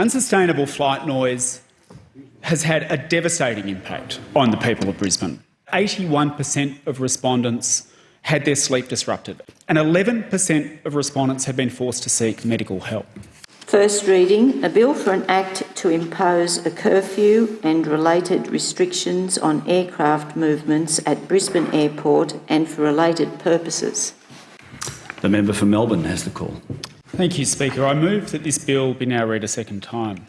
Unsustainable flight noise has had a devastating impact on the people of Brisbane. 81% of respondents had their sleep disrupted, and 11% of respondents have been forced to seek medical help. First reading, a bill for an act to impose a curfew and related restrictions on aircraft movements at Brisbane Airport and for related purposes. The member for Melbourne has the call. Thank you, Speaker. I move that this bill be now read a second time.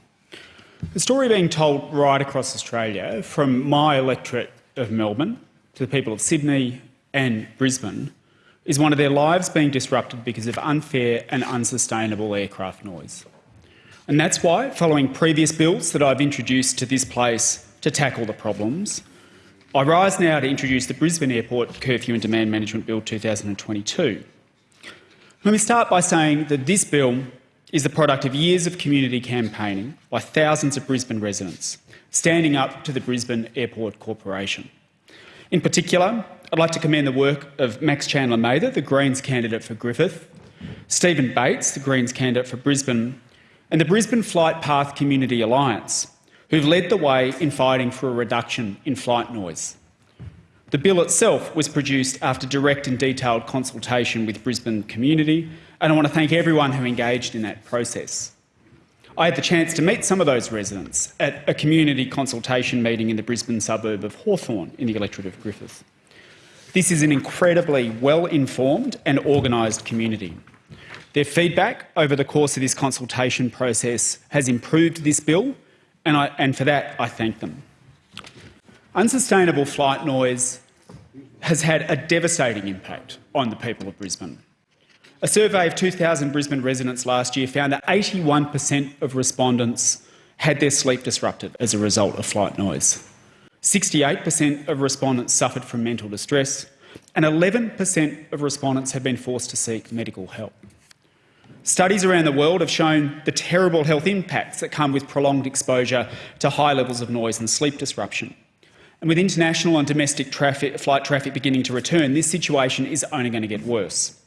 The story being told right across Australia, from my electorate of Melbourne to the people of Sydney and Brisbane, is one of their lives being disrupted because of unfair and unsustainable aircraft noise. And that's why, following previous bills that I've introduced to this place to tackle the problems, I rise now to introduce the Brisbane Airport Curfew and Demand Management Bill 2022. Let me start by saying that this bill is the product of years of community campaigning by thousands of Brisbane residents, standing up to the Brisbane Airport Corporation. In particular, I'd like to commend the work of Max Chandler Mather, the Greens candidate for Griffith, Stephen Bates, the Greens candidate for Brisbane, and the Brisbane Flight Path Community Alliance, who've led the way in fighting for a reduction in flight noise. The bill itself was produced after direct and detailed consultation with Brisbane community, and I want to thank everyone who engaged in that process. I had the chance to meet some of those residents at a community consultation meeting in the Brisbane suburb of Hawthorne in the electorate of Griffith. This is an incredibly well-informed and organised community. Their feedback over the course of this consultation process has improved this bill, and, I, and for that I thank them. Unsustainable flight noise has had a devastating impact on the people of Brisbane. A survey of 2,000 Brisbane residents last year found that 81% of respondents had their sleep disrupted as a result of flight noise. 68% of respondents suffered from mental distress, and 11% of respondents have been forced to seek medical help. Studies around the world have shown the terrible health impacts that come with prolonged exposure to high levels of noise and sleep disruption. And with international and domestic traffic, flight traffic beginning to return, this situation is only going to get worse.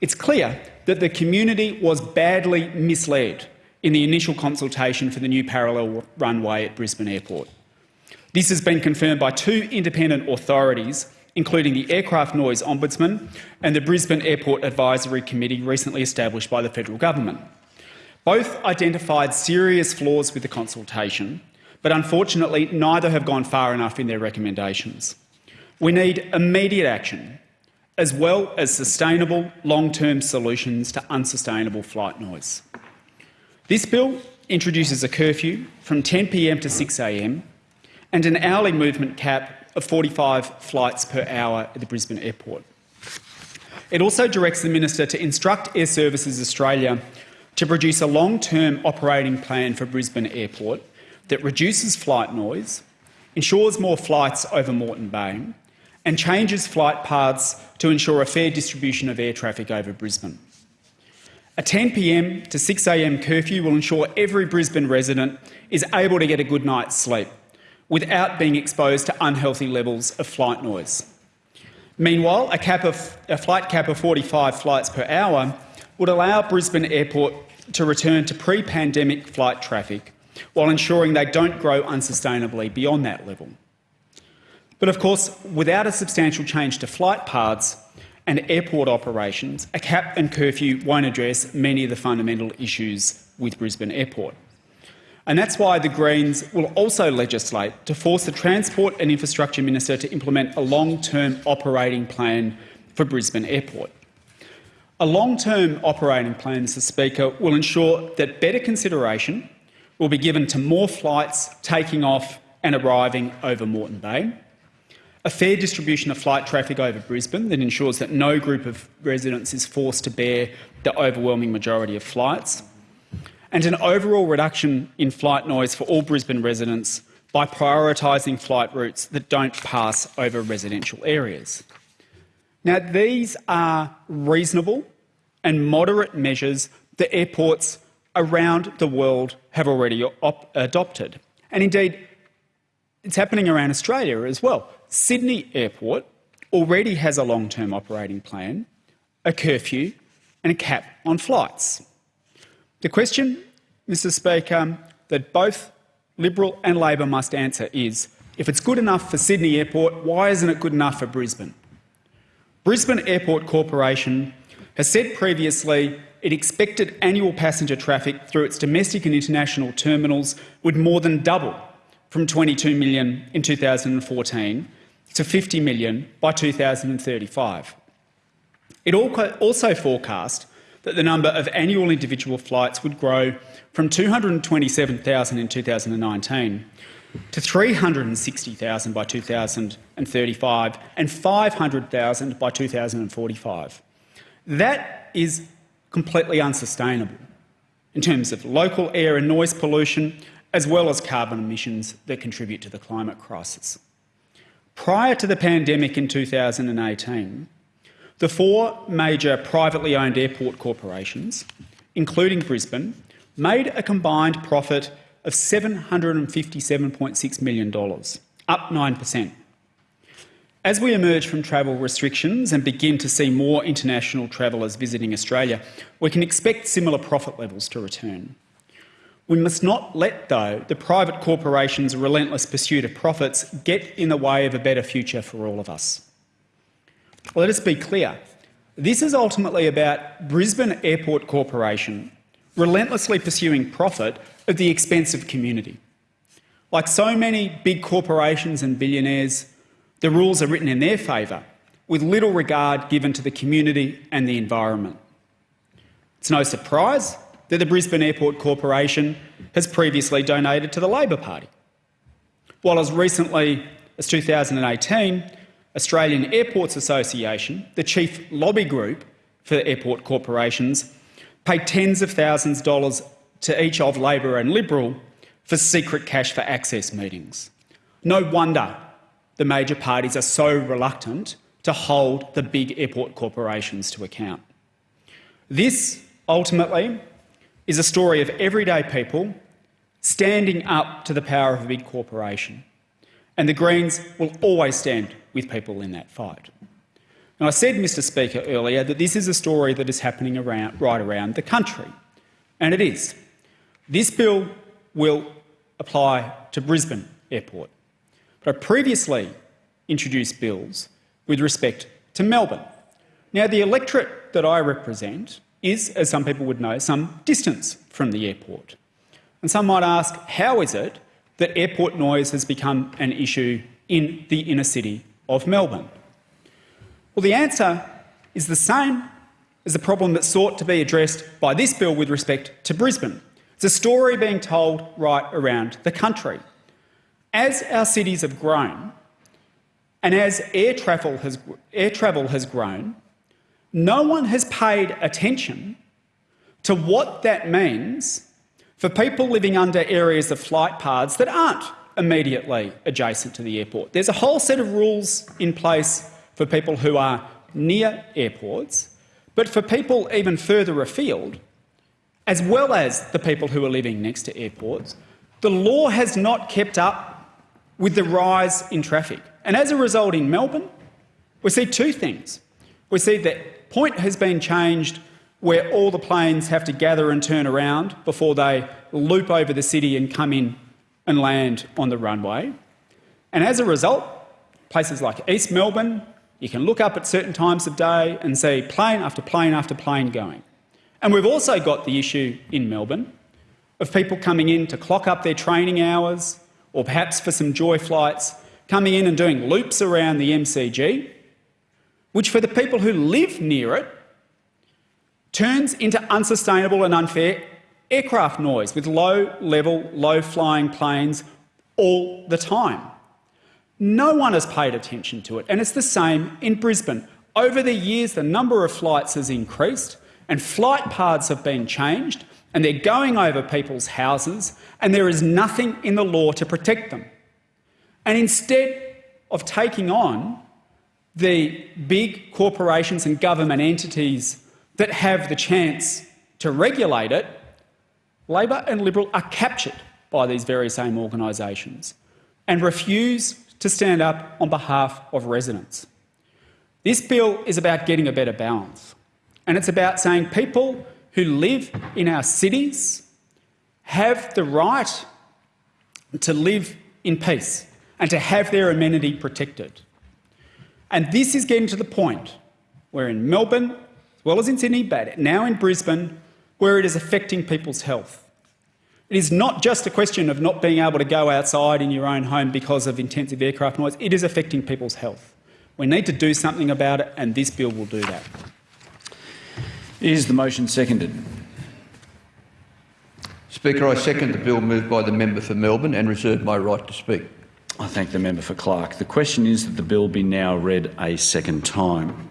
It's clear that the community was badly misled in the initial consultation for the new parallel runway at Brisbane Airport. This has been confirmed by two independent authorities, including the Aircraft Noise Ombudsman and the Brisbane Airport Advisory Committee recently established by the federal government. Both identified serious flaws with the consultation, but unfortunately neither have gone far enough in their recommendations. We need immediate action, as well as sustainable long-term solutions to unsustainable flight noise. This bill introduces a curfew from 10pm to 6am and an hourly movement cap of 45 flights per hour at the Brisbane airport. It also directs the minister to instruct Airservices Australia to produce a long-term operating plan for Brisbane Airport that reduces flight noise, ensures more flights over Moreton Bay and changes flight paths to ensure a fair distribution of air traffic over Brisbane. A 10pm to 6am curfew will ensure every Brisbane resident is able to get a good night's sleep without being exposed to unhealthy levels of flight noise. Meanwhile, a, cap of, a flight cap of 45 flights per hour would allow Brisbane Airport to return to pre-pandemic flight traffic while ensuring they don't grow unsustainably beyond that level. But of course, without a substantial change to flight paths and airport operations, a cap and curfew won't address many of the fundamental issues with Brisbane Airport. And that's why the Greens will also legislate to force the Transport and Infrastructure Minister to implement a long-term operating plan for Brisbane Airport. A long-term operating plan, Mr Speaker, will ensure that better consideration will be given to more flights taking off and arriving over Moreton Bay, a fair distribution of flight traffic over Brisbane that ensures that no group of residents is forced to bear the overwhelming majority of flights, and an overall reduction in flight noise for all Brisbane residents by prioritising flight routes that don't pass over residential areas. Now, these are reasonable and moderate measures that airports around the world have already adopted. And indeed, it's happening around Australia as well. Sydney Airport already has a long-term operating plan, a curfew and a cap on flights. The question Mr Speaker, that both Liberal and Labor must answer is, if it's good enough for Sydney Airport, why isn't it good enough for Brisbane? Brisbane Airport Corporation has said previously it expected annual passenger traffic through its domestic and international terminals would more than double from 22 million in 2014 to 50 million by 2035. It also forecast that the number of annual individual flights would grow from 227,000 in 2019 to 360,000 by 2035 and 500,000 by 2045. That is completely unsustainable in terms of local air and noise pollution, as well as carbon emissions that contribute to the climate crisis. Prior to the pandemic in 2018, the four major privately owned airport corporations, including Brisbane, made a combined profit of $757.6 million, up 9%. As we emerge from travel restrictions and begin to see more international travellers visiting Australia, we can expect similar profit levels to return. We must not let, though, the private corporations' relentless pursuit of profits get in the way of a better future for all of us. Let us be clear. This is ultimately about Brisbane Airport Corporation relentlessly pursuing profit at the expense of community. Like so many big corporations and billionaires, the rules are written in their favour, with little regard given to the community and the environment. It's no surprise that the Brisbane Airport Corporation has previously donated to the Labor Party. While as recently as 2018, Australian Airports Association, the chief lobby group for airport corporations, paid tens of thousands of dollars to each of Labor and Liberal for secret cash for access meetings. No wonder the major parties are so reluctant to hold the big airport corporations to account. This, ultimately, is a story of everyday people standing up to the power of a big corporation. And the Greens will always stand with people in that fight. And I said, Mr Speaker, earlier that this is a story that is happening around, right around the country. And it is. This bill will apply to Brisbane Airport. But I previously introduced bills with respect to Melbourne. Now, the electorate that I represent is, as some people would know, some distance from the airport. And some might ask, how is it that airport noise has become an issue in the inner city of Melbourne? Well, the answer is the same as the problem that sought to be addressed by this bill with respect to Brisbane. It's a story being told right around the country. As our cities have grown and as air travel has, air travel has grown, no one has paid attention to what that means for people living under areas of flight paths that aren't immediately adjacent to the airport. There's a whole set of rules in place for people who are near airports, but for people even further afield, as well as the people who are living next to airports, the law has not kept up with the rise in traffic. And as a result in Melbourne, we see two things. We see that point has been changed where all the planes have to gather and turn around before they loop over the city and come in and land on the runway. And as a result, places like East Melbourne, you can look up at certain times of day and see plane after plane after plane going. And we've also got the issue in Melbourne of people coming in to clock up their training hours, or perhaps for some joy flights, coming in and doing loops around the MCG, which for the people who live near it turns into unsustainable and unfair aircraft noise with low level, low flying planes all the time. No one has paid attention to it, and it's the same in Brisbane. Over the years, the number of flights has increased and flight paths have been changed and they're going over people's houses and there is nothing in the law to protect them. And instead of taking on the big corporations and government entities that have the chance to regulate it, Labor and Liberal are captured by these very same organisations and refuse to stand up on behalf of residents. This bill is about getting a better balance and it's about saying people who live in our cities have the right to live in peace and to have their amenity protected. And this is getting to the point where in Melbourne, as well as in Sydney, but now in Brisbane, where it is affecting people's health. It is not just a question of not being able to go outside in your own home because of intensive aircraft noise, it is affecting people's health. We need to do something about it, and this bill will do that. Is the motion seconded? Speaker, I second the bill moved by the member for Melbourne and reserve my right to speak. I thank the member for Clark. The question is that the bill be now read a second time.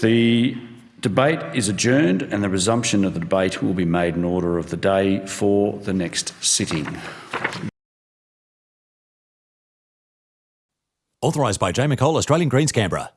The debate is adjourned and the resumption of the debate will be made in order of the day for the next sitting. Authorised by Jay McCall, Australian Greens, Canberra.